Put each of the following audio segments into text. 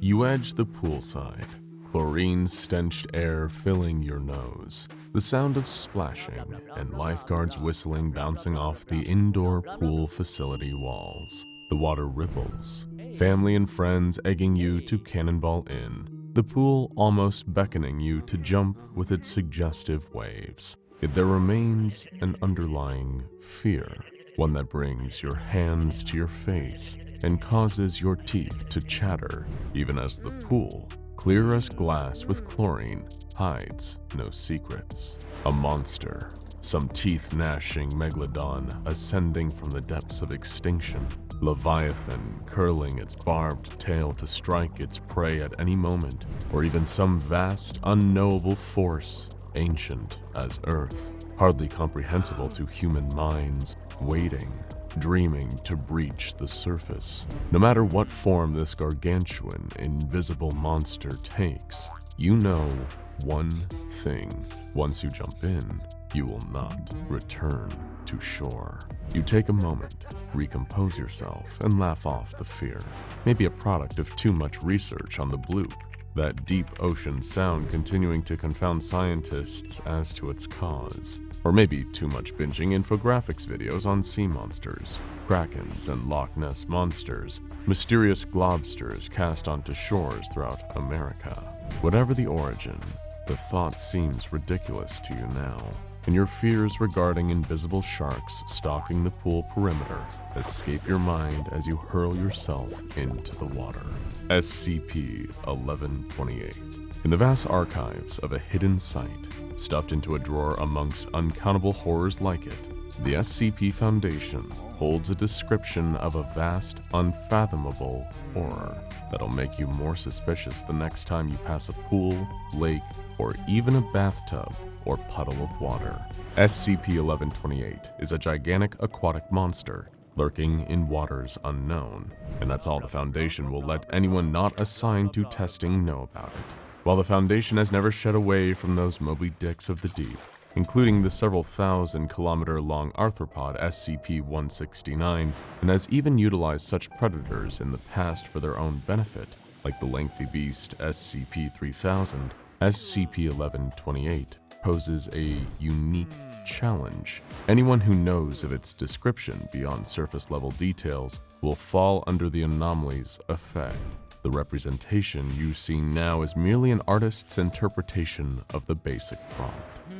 You edge the poolside, chlorine-stenched air filling your nose, the sound of splashing and lifeguards whistling bouncing off the indoor pool facility walls. The water ripples, family and friends egging you to cannonball in, the pool almost beckoning you to jump with its suggestive waves. Yet there remains an underlying fear, one that brings your hands to your face and causes your teeth to chatter, even as the pool, clear as glass with chlorine, hides no secrets. A monster, some teeth-gnashing megalodon ascending from the depths of extinction, Leviathan curling its barbed tail to strike its prey at any moment, or even some vast, unknowable force, ancient as Earth, hardly comprehensible to human minds, waiting, dreaming to breach the surface. No matter what form this gargantuan, invisible monster takes, you know one thing. Once you jump in, you will not return to shore. You take a moment, recompose yourself, and laugh off the fear. Maybe a product of too much research on the bloop, that deep ocean sound continuing to confound scientists as to its cause. Or maybe too much binging infographics videos on sea monsters, krakens and Loch Ness monsters, mysterious globsters cast onto shores throughout America. Whatever the origin, the thought seems ridiculous to you now and your fears regarding invisible sharks stalking the pool perimeter escape your mind as you hurl yourself into the water. SCP-1128 In the vast archives of a hidden site, stuffed into a drawer amongst uncountable horrors like it, the SCP Foundation holds a description of a vast, unfathomable horror that'll make you more suspicious the next time you pass a pool, lake, or even a bathtub or puddle of water. SCP-1128 is a gigantic aquatic monster lurking in waters unknown, and that's all the Foundation will let anyone not assigned to testing know about it. While the Foundation has never shed away from those Moby Dicks of the deep, including the several thousand kilometer long arthropod SCP-169, and has even utilized such predators in the past for their own benefit, like the lengthy beast SCP-3000, SCP-1128 poses a unique challenge. Anyone who knows of its description beyond surface level details will fall under the anomaly's effect. The representation you see now is merely an artist's interpretation of the basic prompt.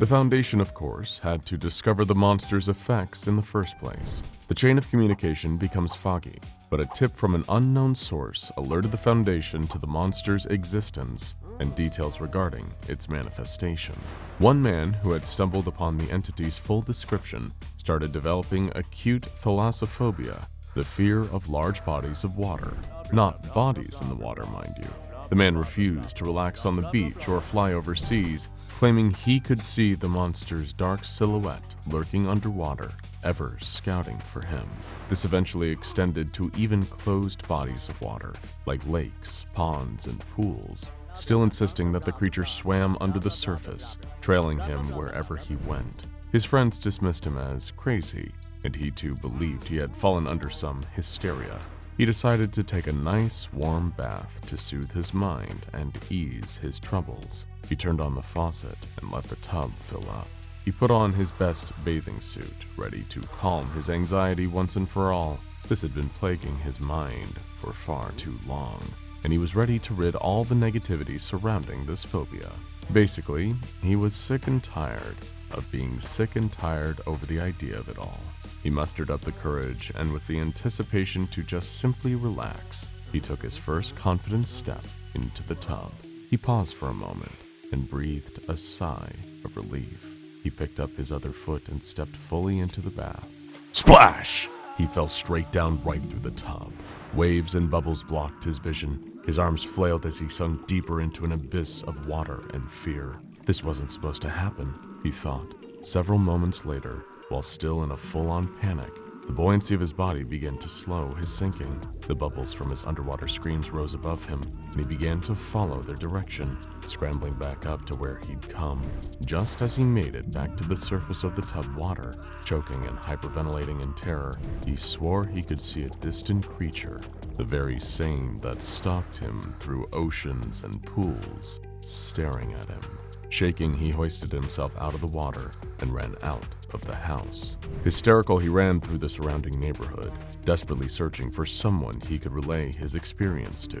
The Foundation, of course, had to discover the monster's effects in the first place. The chain of communication becomes foggy, but a tip from an unknown source alerted the Foundation to the monster's existence and details regarding its manifestation. One man who had stumbled upon the entity's full description started developing acute thalassophobia, the fear of large bodies of water. Not bodies in the water, mind you. The man refused to relax on the beach or fly overseas, claiming he could see the monster's dark silhouette lurking underwater, ever scouting for him. This eventually extended to even closed bodies of water, like lakes, ponds, and pools, still insisting that the creature swam under the surface, trailing him wherever he went. His friends dismissed him as crazy, and he too believed he had fallen under some hysteria. He decided to take a nice warm bath to soothe his mind and ease his troubles. He turned on the faucet and let the tub fill up. He put on his best bathing suit, ready to calm his anxiety once and for all. This had been plaguing his mind for far too long and he was ready to rid all the negativity surrounding this phobia. Basically, he was sick and tired of being sick and tired over the idea of it all. He mustered up the courage, and with the anticipation to just simply relax, he took his first confident step into the tub. He paused for a moment and breathed a sigh of relief. He picked up his other foot and stepped fully into the bath. Splash! He fell straight down right through the tub. Waves and bubbles blocked his vision, his arms flailed as he sunk deeper into an abyss of water and fear. This wasn't supposed to happen, he thought. Several moments later, while still in a full-on panic, the buoyancy of his body began to slow his sinking. The bubbles from his underwater screams rose above him, and he began to follow their direction, scrambling back up to where he'd come. Just as he made it back to the surface of the tub water, choking and hyperventilating in terror, he swore he could see a distant creature, the very same that stalked him through oceans and pools, staring at him. Shaking, he hoisted himself out of the water and ran out of the house. Hysterical, he ran through the surrounding neighborhood, desperately searching for someone he could relay his experience to.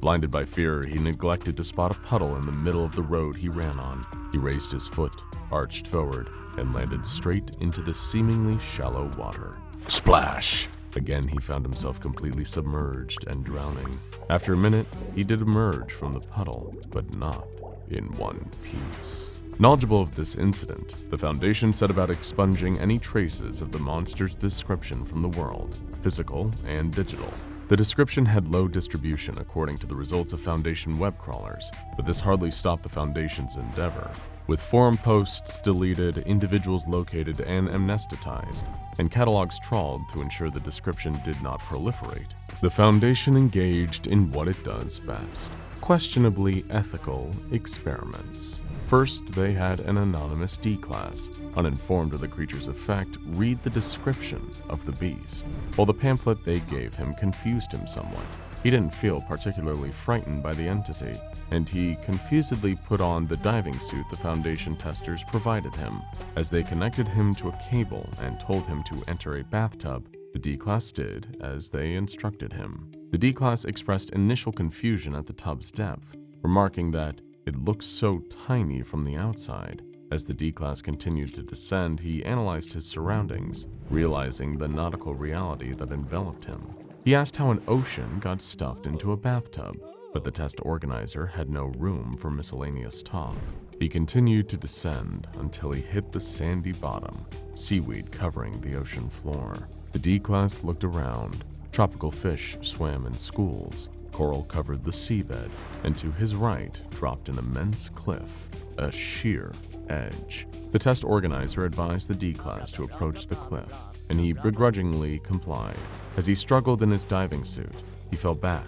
Blinded by fear, he neglected to spot a puddle in the middle of the road he ran on. He raised his foot, arched forward, and landed straight into the seemingly shallow water. Splash! Again, he found himself completely submerged and drowning. After a minute, he did emerge from the puddle, but not in one piece. Knowledgeable of this incident, the Foundation set about expunging any traces of the monster's description from the world, physical and digital. The description had low distribution according to the results of Foundation web crawlers, but this hardly stopped the Foundation's endeavor. With forum posts deleted, individuals located and amnesticized, and catalogs trawled to ensure the description did not proliferate, the Foundation engaged in what it does best questionably ethical experiments. First, they had an anonymous D-Class, uninformed of the creature's effect, read the description of the beast. While the pamphlet they gave him confused him somewhat, he didn't feel particularly frightened by the entity, and he confusedly put on the diving suit the Foundation testers provided him. As they connected him to a cable and told him to enter a bathtub, the D-Class did as they instructed him. The D-Class expressed initial confusion at the tub's depth, remarking that it looked so tiny from the outside. As the D-Class continued to descend, he analyzed his surroundings, realizing the nautical reality that enveloped him. He asked how an ocean got stuffed into a bathtub, but the test organizer had no room for miscellaneous talk. He continued to descend until he hit the sandy bottom, seaweed covering the ocean floor. The D-Class looked around. Tropical fish swam in schools, coral covered the seabed, and to his right dropped an immense cliff, a sheer edge. The test organizer advised the D-Class to approach the cliff, and he begrudgingly complied. As he struggled in his diving suit, he fell back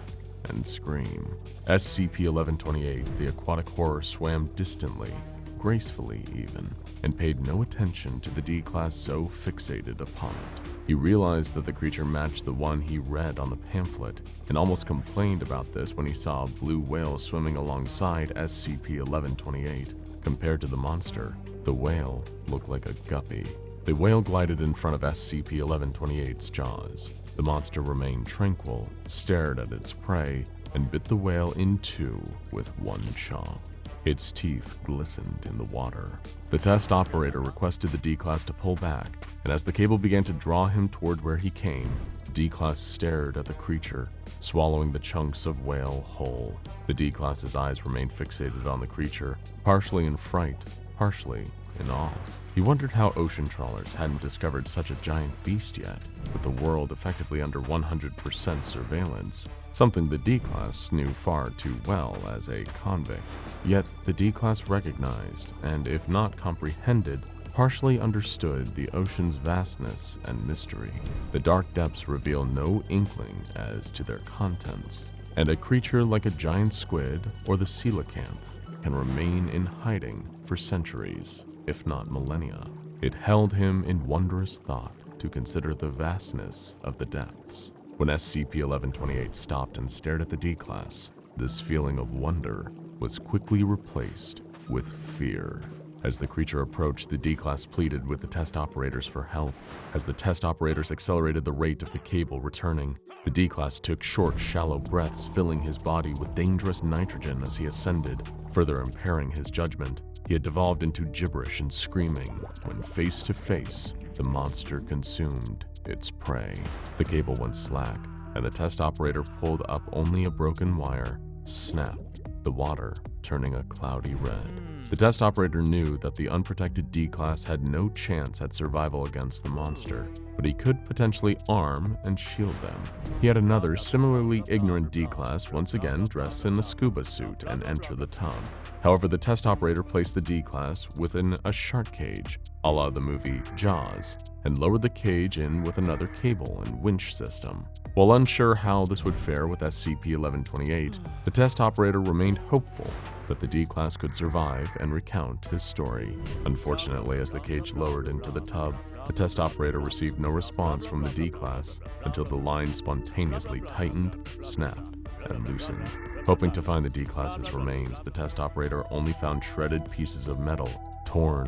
and scream. SCP-1128, the aquatic horror, swam distantly, gracefully even, and paid no attention to the D-Class so fixated upon it. He realized that the creature matched the one he read on the pamphlet, and almost complained about this when he saw a blue whale swimming alongside SCP-1128. Compared to the monster, the whale looked like a guppy. The whale glided in front of SCP-1128's jaws. The monster remained tranquil, stared at its prey, and bit the whale in two with one chaw. Its teeth glistened in the water. The test operator requested the D-Class to pull back, and as the cable began to draw him toward where he came, D-Class stared at the creature, swallowing the chunks of whale whole. The D-Class's eyes remained fixated on the creature, partially in fright, partially in awe. He wondered how ocean trawlers hadn't discovered such a giant beast yet, with the world effectively under 100% surveillance, something the D-Class knew far too well as a convict. Yet the D-Class recognized, and if not comprehended, partially understood the ocean's vastness and mystery. The dark depths reveal no inkling as to their contents, and a creature like a giant squid or the coelacanth can remain in hiding for centuries if not millennia. It held him in wondrous thought to consider the vastness of the depths. When SCP-1128 stopped and stared at the D-Class, this feeling of wonder was quickly replaced with fear. As the creature approached, the D-Class pleaded with the test operators for help. As the test operators accelerated the rate of the cable returning, the D-Class took short, shallow breaths, filling his body with dangerous nitrogen as he ascended, further impairing his judgment. He had devolved into gibberish and screaming when face to face, the monster consumed its prey. The cable went slack, and the test operator pulled up only a broken wire, snapped, the water turning a cloudy red. Hmm. The test operator knew that the unprotected D-Class had no chance at survival against the monster, but he could potentially arm and shield them. He had another similarly ignorant D-Class once again dress in a scuba suit and enter the tub. However, the test operator placed the D-Class within a shark cage, a la the movie Jaws, and lowered the cage in with another cable and winch system. While unsure how this would fare with SCP-1128, the test operator remained hopeful that the D-Class could survive and recount his story. Unfortunately, as the cage lowered into the tub, the test operator received no response from the D-Class until the line spontaneously tightened, snapped, and loosened. Hoping to find the D-Class's remains, the test operator only found shredded pieces of metal, torn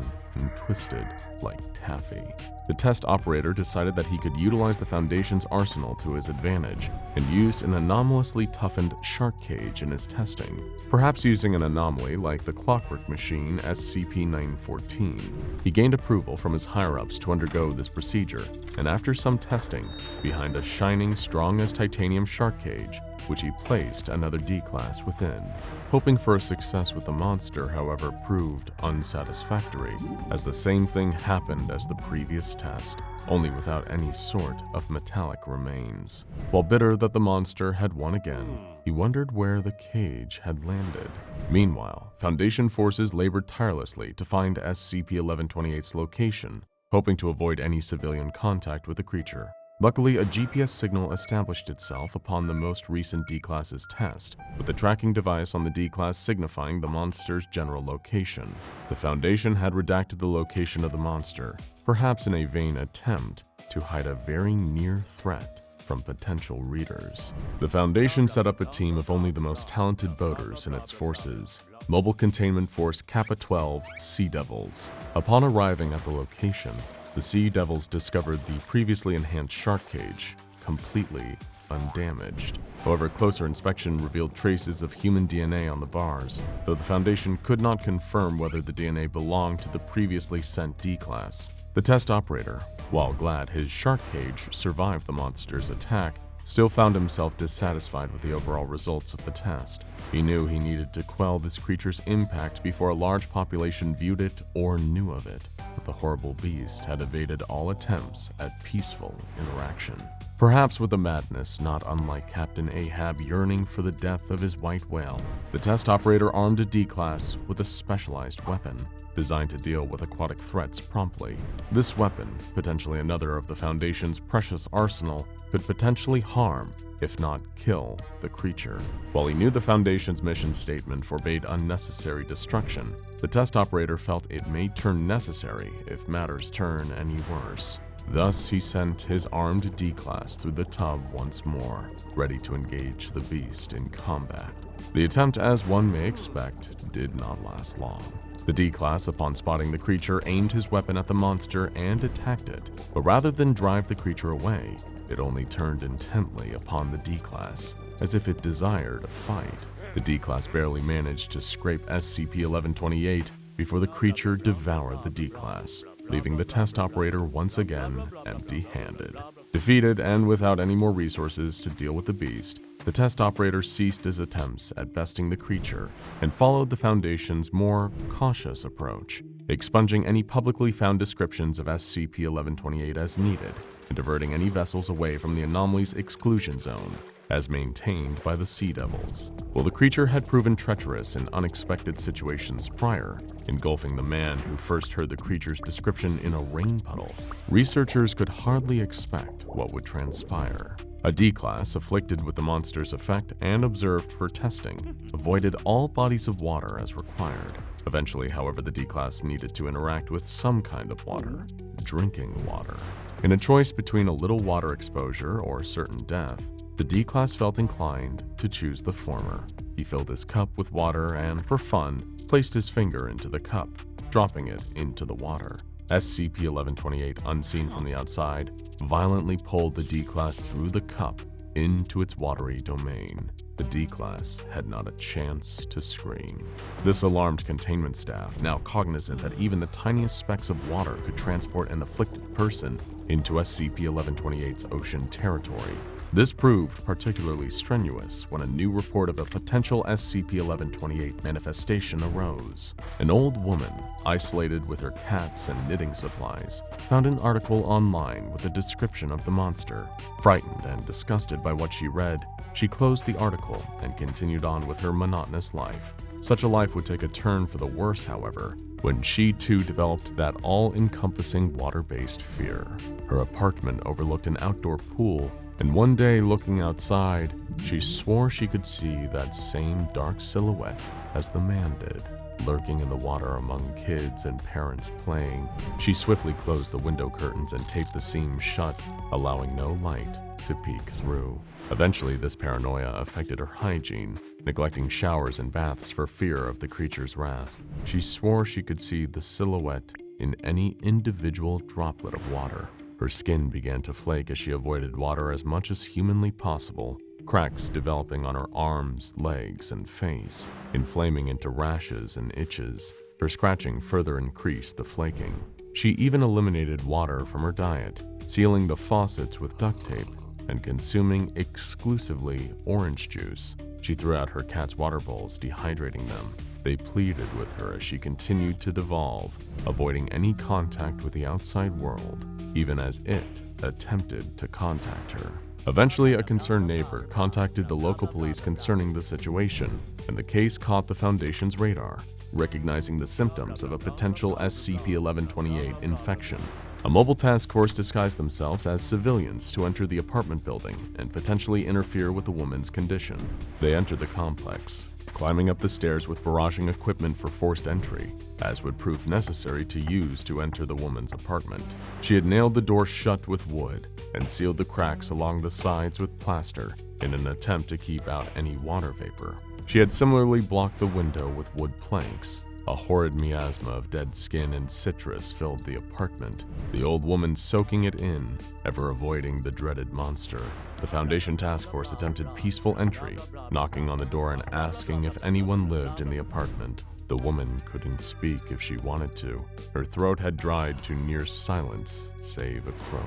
twisted like taffy. The test operator decided that he could utilize the Foundation's arsenal to his advantage and used an anomalously toughened shark cage in his testing, perhaps using an anomaly like the clockwork machine SCP-914. He gained approval from his higher-ups to undergo this procedure, and after some testing, behind a shining, strong-as-titanium shark cage, which he placed another D-Class within. Hoping for a success with the monster, however, proved unsatisfactory, as the same thing happened as the previous test, only without any sort of metallic remains. While bitter that the monster had won again, he wondered where the cage had landed. Meanwhile, Foundation forces labored tirelessly to find SCP-1128's location, hoping to avoid any civilian contact with the creature. Luckily, a GPS signal established itself upon the most recent D-Class's test, with the tracking device on the D-Class signifying the monster's general location. The Foundation had redacted the location of the monster, perhaps in a vain attempt to hide a very near threat from potential readers. The Foundation set up a team of only the most talented boaters in its forces, Mobile Containment Force Kappa-12 Sea Devils. Upon arriving at the location, the Sea Devils discovered the previously enhanced shark cage, completely undamaged. However, closer inspection revealed traces of human DNA on the bars, though the Foundation could not confirm whether the DNA belonged to the previously sent D-Class. The test operator, while glad his shark cage survived the monster's attack, still found himself dissatisfied with the overall results of the test. He knew he needed to quell this creature's impact before a large population viewed it or knew of it. But the horrible beast had evaded all attempts at peaceful interaction. Perhaps with a madness not unlike Captain Ahab yearning for the death of his white whale, the test operator armed a D-Class with a specialized weapon designed to deal with aquatic threats promptly. This weapon, potentially another of the Foundation's precious arsenal, could potentially harm, if not kill, the creature. While he knew the Foundation's mission statement forbade unnecessary destruction, the test operator felt it may turn necessary if matters turn any worse. Thus, he sent his armed D-Class through the tub once more, ready to engage the beast in combat. The attempt, as one may expect, did not last long. The D-Class, upon spotting the creature, aimed his weapon at the monster and attacked it, but rather than drive the creature away, it only turned intently upon the D-Class, as if it desired a fight. The D-Class barely managed to scrape SCP-1128 before the creature devoured the D-Class, leaving the test operator once again empty-handed. Defeated and without any more resources to deal with the beast, the test operator ceased his attempts at besting the creature and followed the Foundation's more cautious approach, expunging any publicly found descriptions of SCP-1128 as needed and diverting any vessels away from the anomaly's exclusion zone as maintained by the Sea Devils. While the creature had proven treacherous in unexpected situations prior, engulfing the man who first heard the creature's description in a rain puddle, researchers could hardly expect what would transpire. A D-Class, afflicted with the monster's effect and observed for testing, avoided all bodies of water as required. Eventually, however, the D-Class needed to interact with some kind of water, drinking water. In a choice between a little water exposure or certain death, the D-Class felt inclined to choose the former. He filled his cup with water and, for fun, placed his finger into the cup, dropping it into the water. SCP-1128, unseen from the outside, violently pulled the D-Class through the cup into its watery domain. The D-Class had not a chance to scream. This alarmed containment staff, now cognizant that even the tiniest specks of water could transport an afflicted person into SCP-1128's ocean territory, This proved particularly strenuous when a new report of a potential SCP-1128 manifestation arose. An old woman, isolated with her cats and knitting supplies, found an article online with a description of the monster. Frightened and disgusted by what she read, she closed the article and continued on with her monotonous life. Such a life would take a turn for the worse, however, when she too developed that all-encompassing water-based fear. Her apartment overlooked an outdoor pool, and one day looking outside, she swore she could see that same dark silhouette as the man did, lurking in the water among kids and parents playing. She swiftly closed the window curtains and taped the seams shut, allowing no light to peek through. Eventually, this paranoia affected her hygiene, neglecting showers and baths for fear of the creature's wrath. She swore she could see the silhouette in any individual droplet of water. Her skin began to flake as she avoided water as much as humanly possible, cracks developing on her arms, legs, and face, inflaming into rashes and itches. Her scratching further increased the flaking. She even eliminated water from her diet, sealing the faucets with duct tape and consuming exclusively orange juice. She threw out her cat's water bowls, dehydrating them. They pleaded with her as she continued to devolve, avoiding any contact with the outside world, even as it attempted to contact her. Eventually, a concerned neighbor contacted the local police concerning the situation, and the case caught the Foundation's radar, recognizing the symptoms of a potential SCP-1128 infection. A mobile task force disguised themselves as civilians to enter the apartment building and potentially interfere with the woman's condition. They entered the complex, climbing up the stairs with barraging equipment for forced entry, as would prove necessary to use to enter the woman's apartment. She had nailed the door shut with wood and sealed the cracks along the sides with plaster in an attempt to keep out any water vapor. She had similarly blocked the window with wood planks, a horrid miasma of dead skin and citrus filled the apartment, the old woman soaking it in, ever avoiding the dreaded monster. The Foundation Task Force attempted peaceful entry, knocking on the door and asking if anyone lived in the apartment. The woman couldn't speak if she wanted to. Her throat had dried to near silence, save a croak.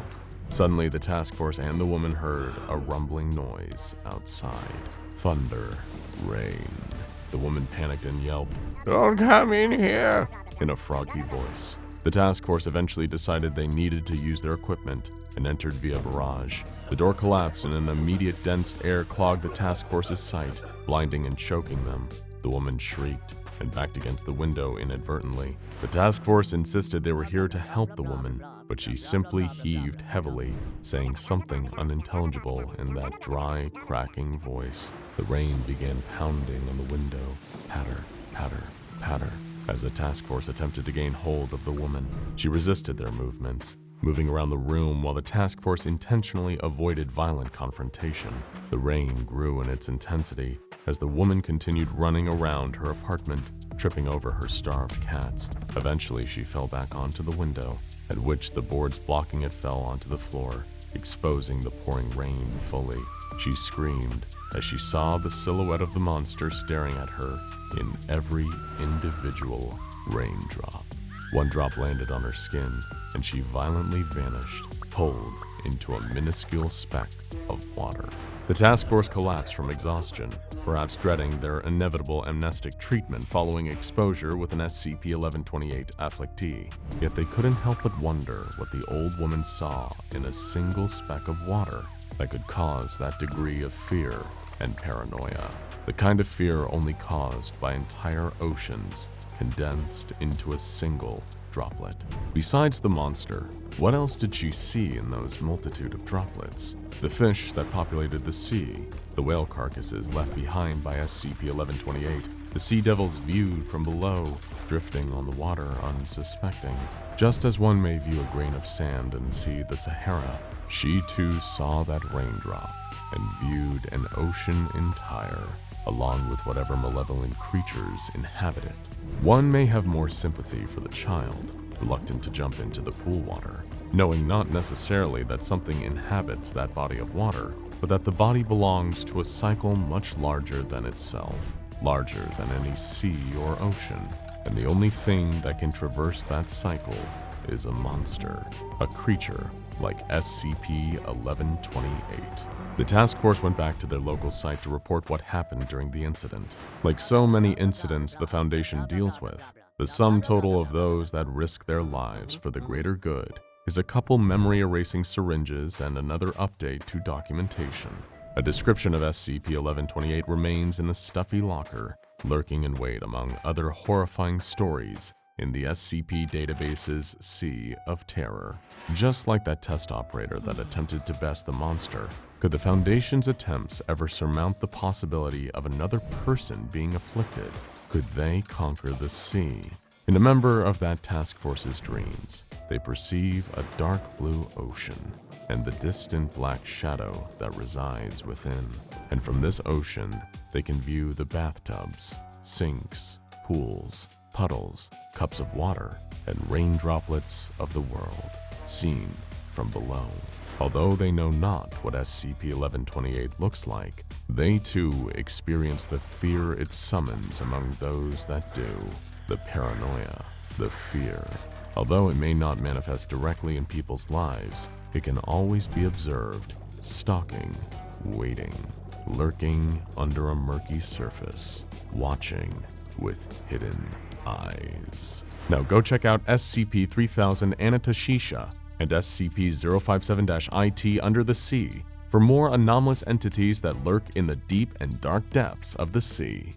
Suddenly, the task force and the woman heard a rumbling noise outside. Thunder, rain. The woman panicked and yelled, Don't come in here, in a froggy voice. The task force eventually decided they needed to use their equipment and entered via barrage. The door collapsed and an immediate dense air clogged the task force's sight, blinding and choking them. The woman shrieked and backed against the window inadvertently. The task force insisted they were here to help the woman, but she simply heaved heavily, saying something unintelligible in that dry, cracking voice. The rain began pounding on the window, patter, patter, patter, as the task force attempted to gain hold of the woman. She resisted their movements, moving around the room while the task force intentionally avoided violent confrontation. The rain grew in its intensity as the woman continued running around her apartment, tripping over her starved cats. Eventually, she fell back onto the window, at which the boards blocking it fell onto the floor, exposing the pouring rain fully. She screamed as she saw the silhouette of the monster staring at her in every individual raindrop. One drop landed on her skin, and she violently vanished, pulled into a minuscule speck of water. The task force collapsed from exhaustion, perhaps dreading their inevitable amnestic treatment following exposure with an SCP-1128 afflictee. Yet they couldn't help but wonder what the old woman saw in a single speck of water that could cause that degree of fear and paranoia. The kind of fear only caused by entire oceans condensed into a single droplet. Besides the monster, what else did she see in those multitude of droplets? The fish that populated the sea, the whale carcasses left behind by SCP-1128, the sea devils viewed from below, drifting on the water unsuspecting. Just as one may view a grain of sand and see the Sahara, she too saw that raindrop and viewed an ocean entire, along with whatever malevolent creatures inhabit it. One may have more sympathy for the child, reluctant to jump into the pool water, knowing not necessarily that something inhabits that body of water, but that the body belongs to a cycle much larger than itself, larger than any sea or ocean, and the only thing that can traverse that cycle is a monster, a creature like SCP-1128. The task force went back to their local site to report what happened during the incident. Like so many incidents the Foundation deals with, the sum total of those that risk their lives for the greater good is a couple memory-erasing syringes and another update to documentation. A description of SCP-1128 remains in a stuffy locker, lurking in wait among other horrifying stories in the SCP database's Sea of Terror. Just like that test operator that attempted to best the monster, could the Foundation's attempts ever surmount the possibility of another person being afflicted? Could they conquer the sea? In a member of that task force's dreams, they perceive a dark blue ocean and the distant black shadow that resides within. And from this ocean, they can view the bathtubs, sinks, pools, puddles, cups of water, and rain droplets of the world, seen from below. Although they know not what SCP-1128 looks like, they too experience the fear it summons among those that do the paranoia, the fear. Although it may not manifest directly in people's lives, it can always be observed, stalking, waiting, lurking under a murky surface, watching with hidden eyes. Now go check out SCP-3000 Anantashesha and SCP-057-IT Under the Sea for more anomalous entities that lurk in the deep and dark depths of the sea.